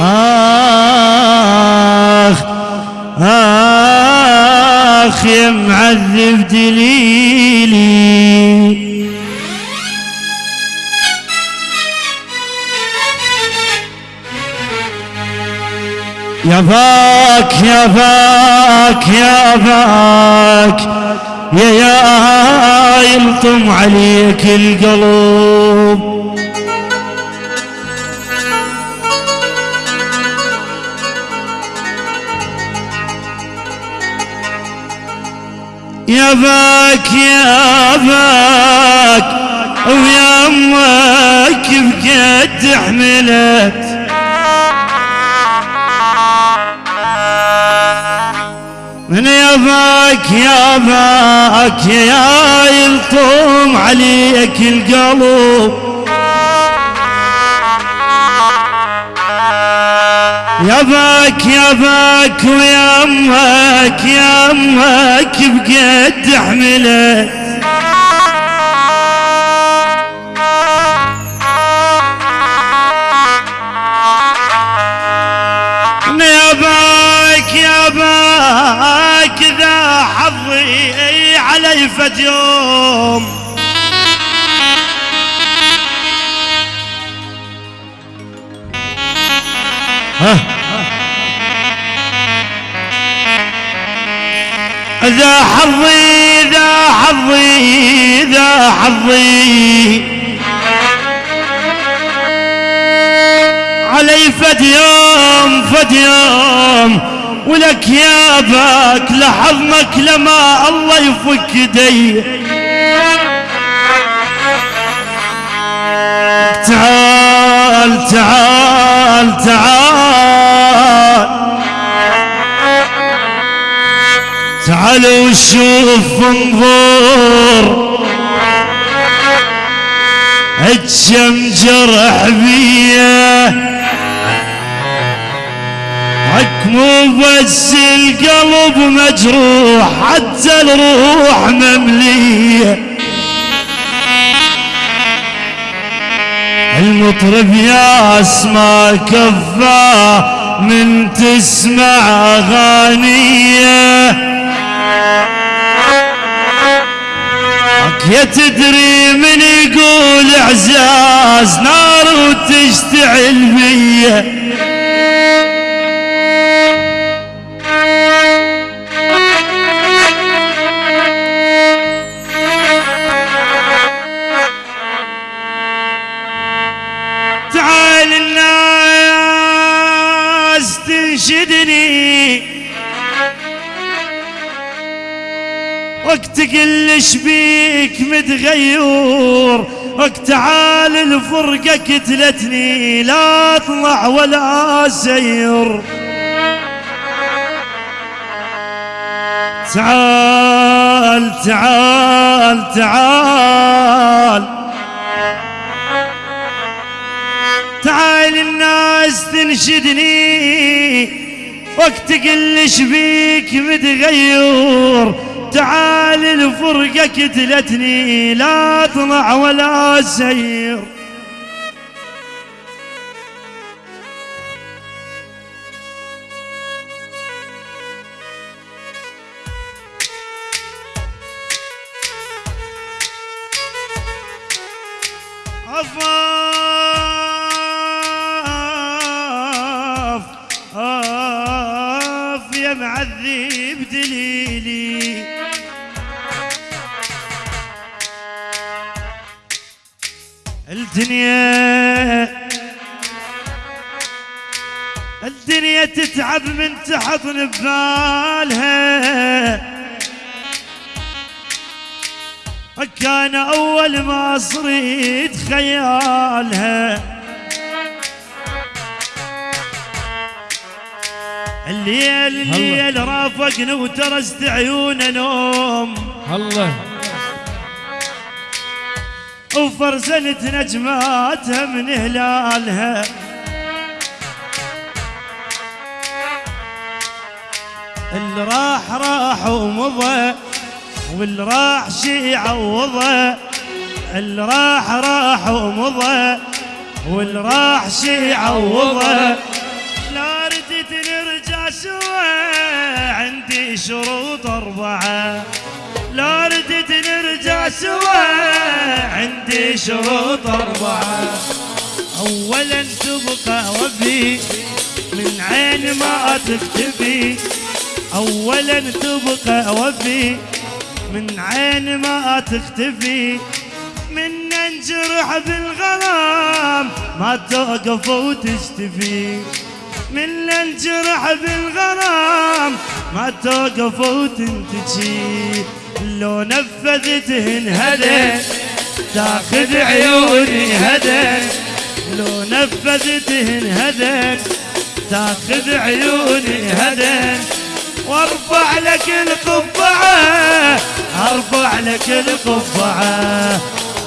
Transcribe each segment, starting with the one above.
آخ آخ يا معذب دليلي يا باك يا باك يا باك يا يا يلطم عليك القلب يا باك يا باك ويا أمك بقد حملت. من يباك يا باك يا يلطم عليك القلب. يا باك يا باك ويا أمك يا أمك بقد حملت يا باك يا باك ذا حظي علي فد يوم. ذا حظي ذا حظي ذا حظي. علي فد يوم فد يوم ولك يا باك لحظمك لما الله يفك دي تعال تعال تعال. تعال وشوف انظر هجم جرح بيه. حك مو بس القلب مجروح حتى الروح ممليه. المطرب يا اسمع كفاه من تسمع أغانيه. يا تدري من يقول اعزاز نار وتشتعل بيه وقت قلش بيك متغير؟ وقت تعال الفرقة كتلتني لا اطلع ولا سير تعال تعال تعال. تعال الناس تنشدني. وقت قلش بيك متغير؟ تعال الفرقة كتلتني لا اطلع ولا سير أفاف تحضن ببالها كان أول ما صريت خيالها. الليل الليل رافقنا وترست عيونه نوم. الله. وفرزنت نجماتها من هلالها راح راح ومضى واللي راح شي عوضه اللي راح راح ومضى واللي راح شي عوضه لا ردت نرجع سوا عندي شروط أربعة. لا ردت نرجع سوا عندي شروط أربعة. أولا تبقى وفي من عين ما تكتبي أولا تبقى وفي من عين ما تختفي. من ننجرح بالغرام ما توقف وتشتفي. من ننجرح بالغرام ما توقف وتنتجي. لو نفذتهن هدى تاخذ عيوني هدى لو نفذتهن هدى تاخذ عيوني هدى وارفع لك القبعة أرفع لك القبعة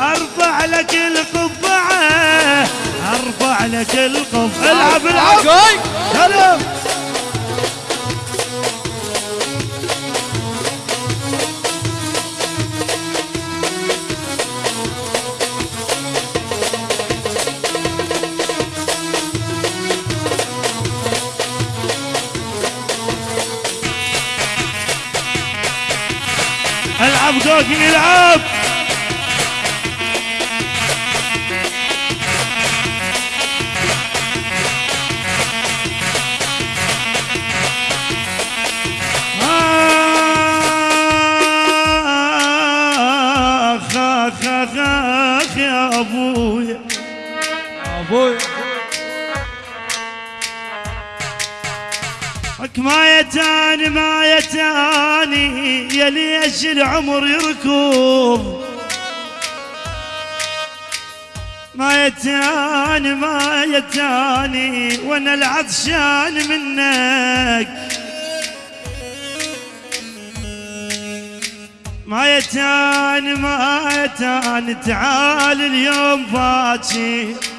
أرفع لك القبعة أرفع لك القبعة. العب العب. هلا شوقي يلعب حك ما يتاني ما يتاني يا ليش العمر يركض. ما يتاني ما يتاني وأنا العطشان منك. ما يتاني ما يتاني تعال اليوم باكر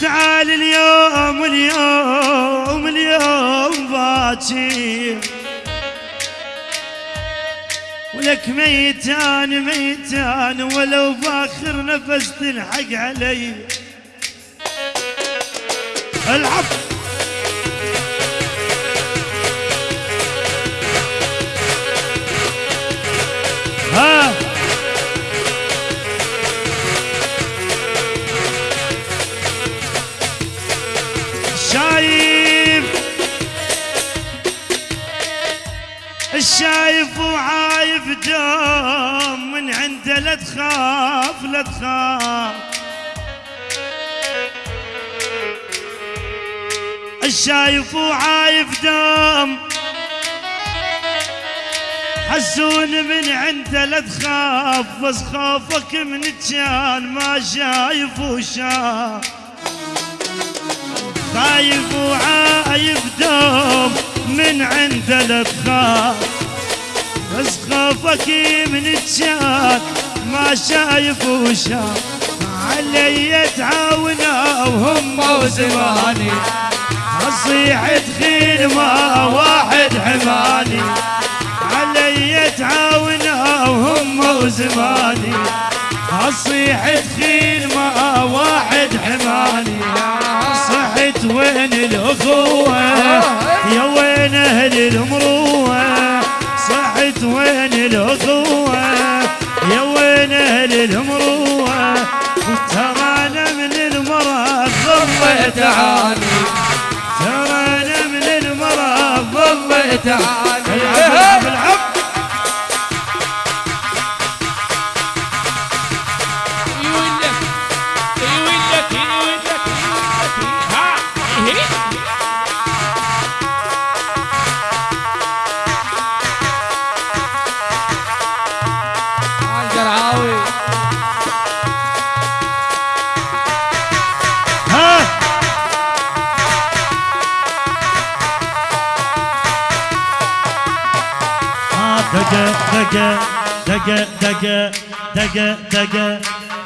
تعال اليوم اليوم اليوم باكر ولك ميتان ميتان ولو باخر نفس تلحق علي. العب الشايف وعايف دوم من عنده لا تخاف لا تخاف. الشايف وعايف دوم حسون من عنده لا تخاف بس خوفك من كان ما شايف وشاف. خايف وعايف دوم من عنده لا تخاف. بس خوفك من كان ما شايف وشاف علي تعاونا وهم وزماني اصيح تخيل ما واحد حماني. علي تعاونا وهم وزماني اصيح تخيل ما واحد حماني. صحت وين الأخوة؟ يا وين أهل المروة؟ صحت وين الأخوة؟ يا وين أهل المروة؟ ترى أنا من المرض ضميت عاني ترى أنا من المرض ضميت عاني دق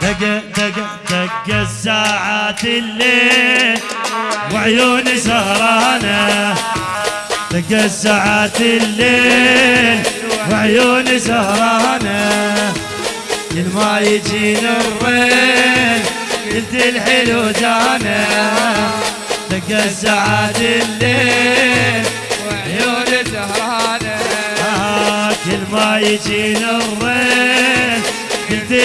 دق دق دق الساعات الليل. وعيوني سهرانة دق الساعات الليل. وعيوني سهرانة كل ما يجينا الريل قلت الحلو جانا. دق الساعات الليل وعيوني سهرانة. آه، كل ما يجينا الريل.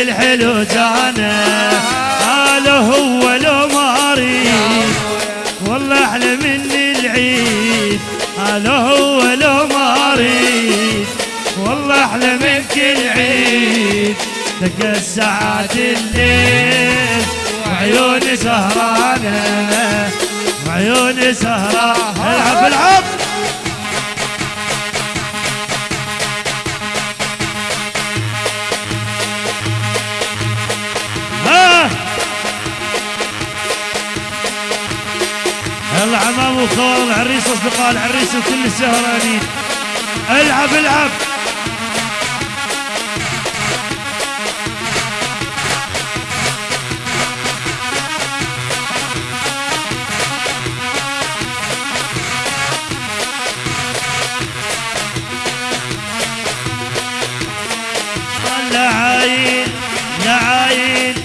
الحلو جانا. لو هو لو ما والله أحلى من العيد. لو هو لو ما والله أحلى من كل عيد تلقى الساعات الليل. وعيوني سهرانة. وعيوني سهرانة. العب العب. الحمام وخوار العريس أصدقاء العريس وكل السهرانين. العب العب. نعاين نعاين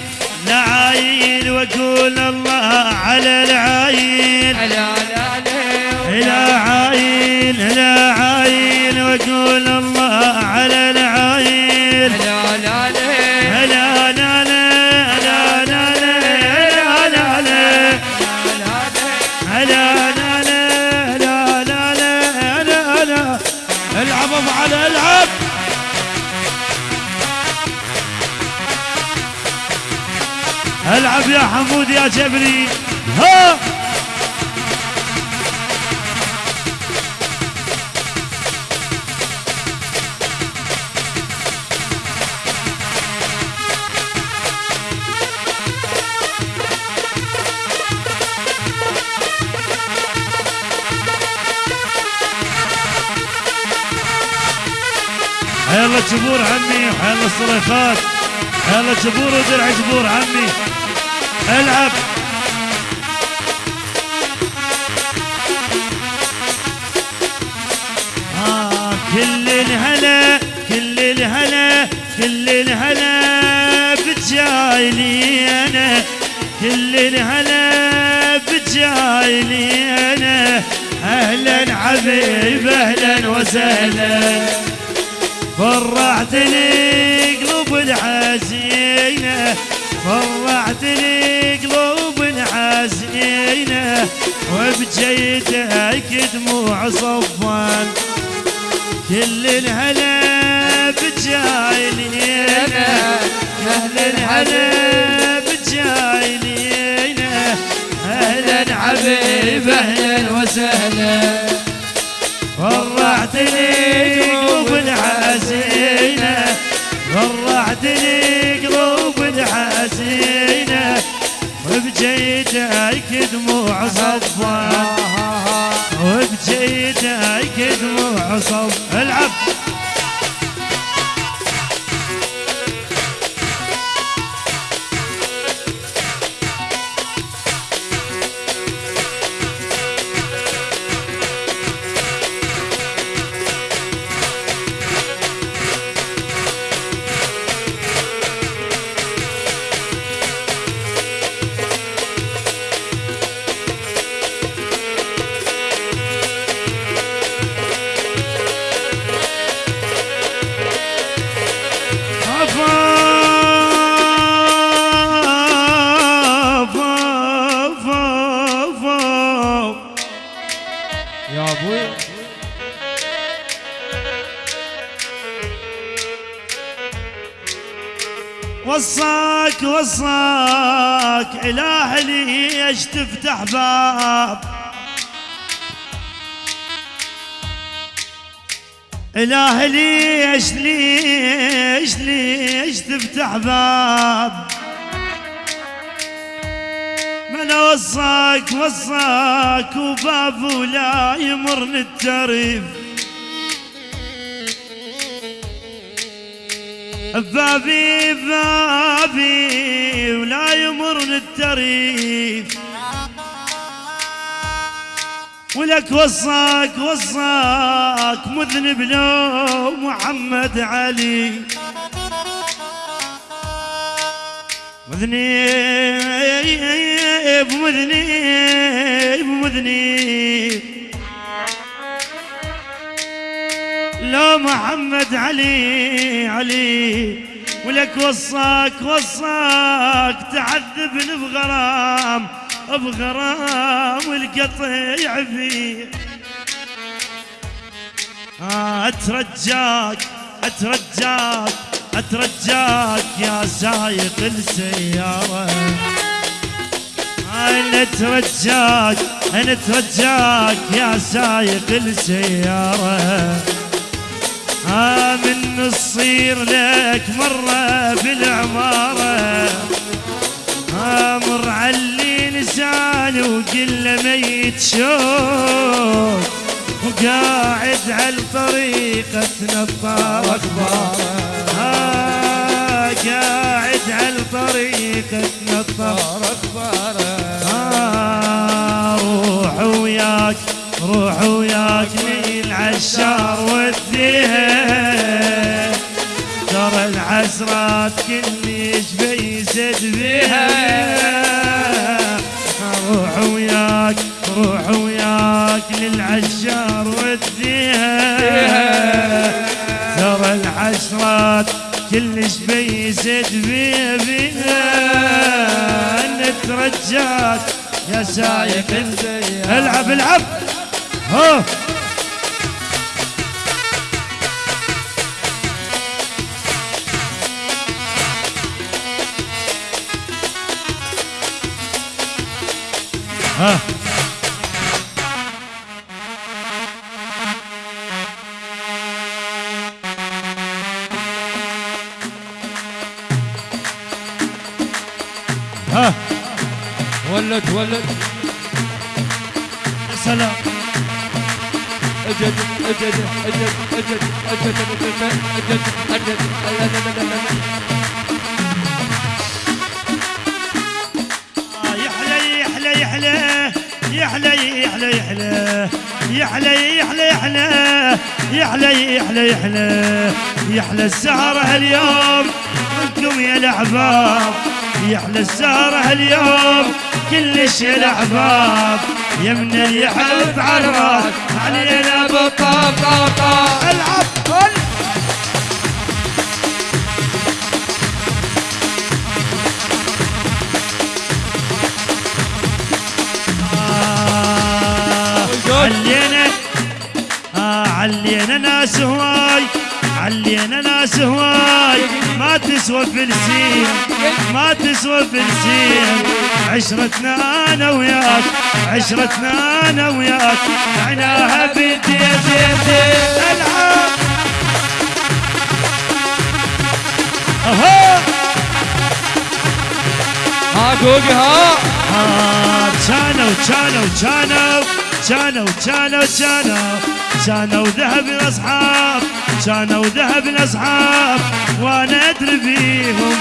العايل وأقول الله على العايل على العايل هلا عايل هلا عايل وأقول جبري. ها؟ حيا الله جبور عمي وحيا الله الصليخات حيا الله جبور ودرع جبور عمي العب. آه كل الهلا كل الهلا كل الهلا بتجايلي أنا. كل الهلا بتجايلي أنا. أهلا حبيب أهلا وسهلا. فرحتني. فرحتني قلوب الحزينة وبجيتك دموع صفان كل الهلا بجايلينا أهل الهلا بجايلينا. أهلا حبيب أهلا وسهلا. فرحتني قلوب الحزينة وبجيدك دموع صفا آه، وبجيدك آه، آه. دموع صف العب. وصاك إله ليش تفتح باب. إله ليش ليش ليش تفتح باب. من وصاك وصاك وباب ولا يمرن التريف بابي بابي ولا يمرن التريف ولك وصاك وصاك مذنب لو محمد علي. مذنب مذنب باذني محمد علي علي. ولك وصاك وصاك تعذبني بغرام بغرام والقطيع فيه آه، أترجاك أترجاك أترجاك يا سايق السيارة. أنا اترجاك أنا اترجاك يا سايق السيارة. آه، آمن الصير لك مرة في العمارة. آه، آمر علي لسان وقل ميت شوك وقاعد على الطريق نظار أخباره آه قاعد على الطريق نظار أخباره آه روح وياك روح وياك للعشار وديها ترى العسرات كلش بيسد بيها روح وياك روح وياك للعشار وديها. ترى العشرات كلش بيسد بيها. بيها نترجاك يا سايق. العب العب. ها. ها ولد ولد سلام اجد اجد اجد اجد اجد اجد اجد اجد آه، يحلى يحلى يحلى. يحلى يحلى يحلى. يحلى يحلى يحلى. يحلى السهرة هاليوم منكم يا الأحباب. يحلى السهرة هاليوم كلش يا الأحباب. يمنا يحلف الراس. علينا طاط العب علينا ناس هواي علينا ناس هواي. ما تسوى فلسين ما تسوى فلسين عشرتنا أنا وياك عشرتنا أنا وياك. عناها بدي ألعب. أها. ها جوجي ها. آه، كانوا كانوا كانوا كانوا كانوا كانوا كانوا ذهب الأصحاب كانوا ذهب الأصحاب وأنا أدري بيهم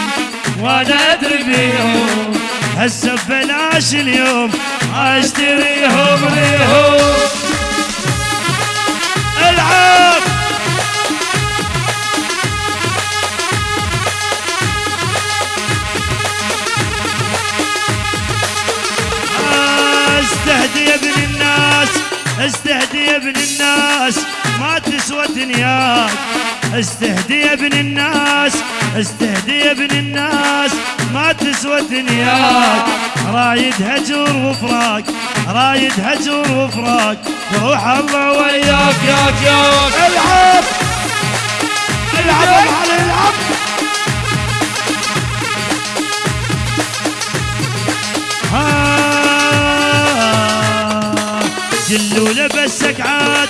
وأنا أدري بيهم. هسه ببلاش اليوم أشتريهم ليهم. العب أستهدي يا ابن الناس. استهدي يا ابن الناس ما تسوى دنياك. استهدي يا ابن الناس استهدي يا ابن الناس ما تسوى دنياك. رايد هجر وفراق رايد هجر وفراق. روح الله وياك ياك ياك. العب العب العب. لبسك عاد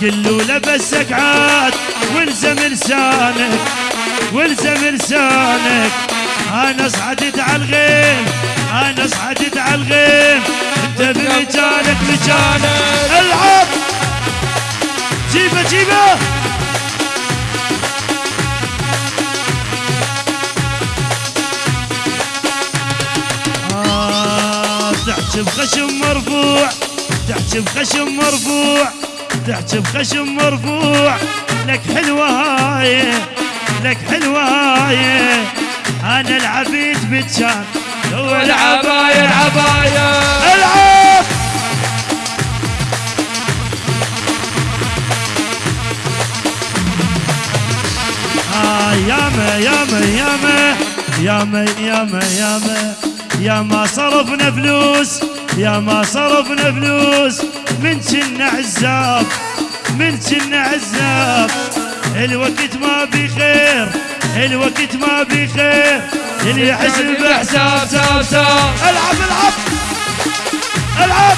كلو لبسك عاد والزم لسانك والزم لسانك. أنا صعدت على الغيم أنا صعدت على الغيم. أنت بمجالك مجالك العب! جيبه جيبه! آه، تحكي بخشم مرفوع. تحكي بخشم مرفوع تحكي بخشم مرفوع. لك حلوة هاي لك حلوة هاي. أنا العبيد بتشان هو العباية العباية. العب! آه ياما ياما ياما. ياما ياما ياما. ياما صرفنا فلوس ياما صرفنا فلوس من كنا عزاب من كنا عزاب. الوقت ما بخير الوقت ما بخير اللي يحسب بحساب ساب ساب العب العب العب.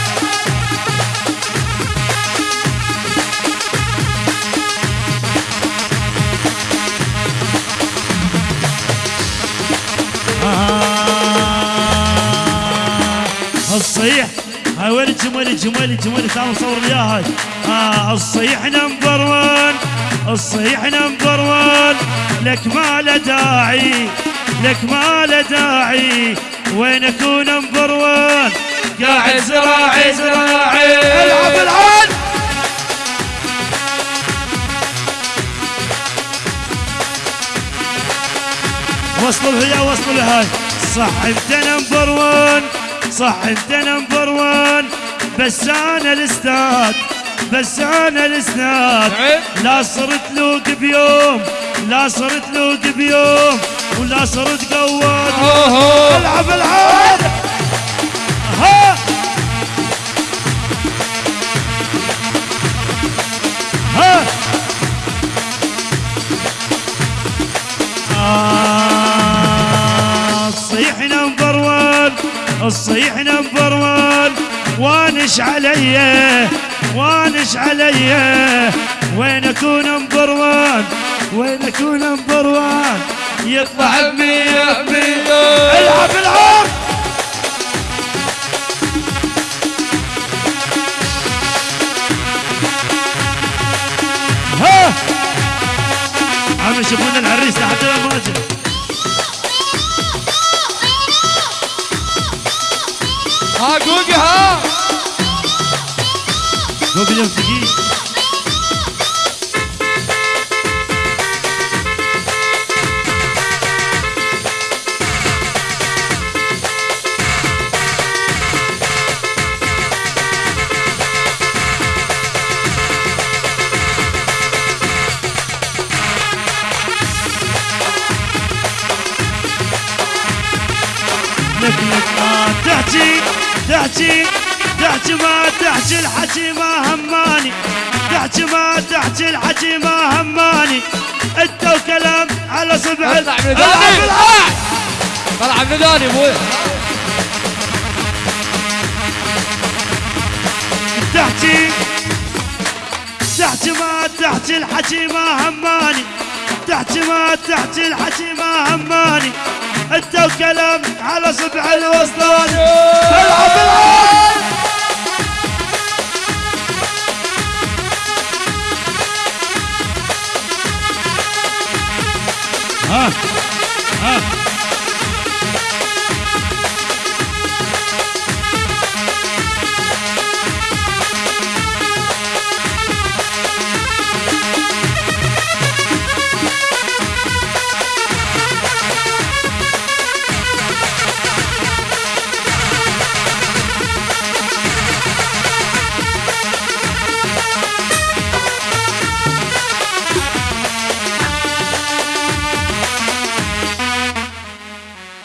الصيح هاي وين الجمل الجمل الجمل تعال نصور هاي آه الصيح نمبر وان. الصيح نمبر وان. لك ما له داعي. لك ما له داعي. وين اكون نمبر وان؟ قاعد زراعي زراعي. العب العب وصلوا لها وصلوا لها. صح انت نمبر وان. صح انت نمبر وان. بس أنا الأستاذ بس أنا الأستاذ. نعم. لا صرت لوق بيوم لا صرت لوق بيوم ولا صرت قواد. ألعب العب ها ها آه، الصيح نمبر وان. الصيح نمبر وان وانش علي وانش علي. وين أكون نمبر وان؟ وين أكون نمبر وان؟ يطلع مية مية العب العب ها! عم يشوفون العريس لحد ما ها جوجي ها. فوق اليوم تحكي تحكي ما تحكي الحكي ما هماني. تحكي ما تحكي الحكي ما هماني. انت وكلام على صبع ذاني. العب طلع من ذاني أبوي تحكي تحكي ما تحكي الحكي ما هماني. تحكي ما تحكي الحكي ما هماني. انت وكلام على صبع الوسطاني.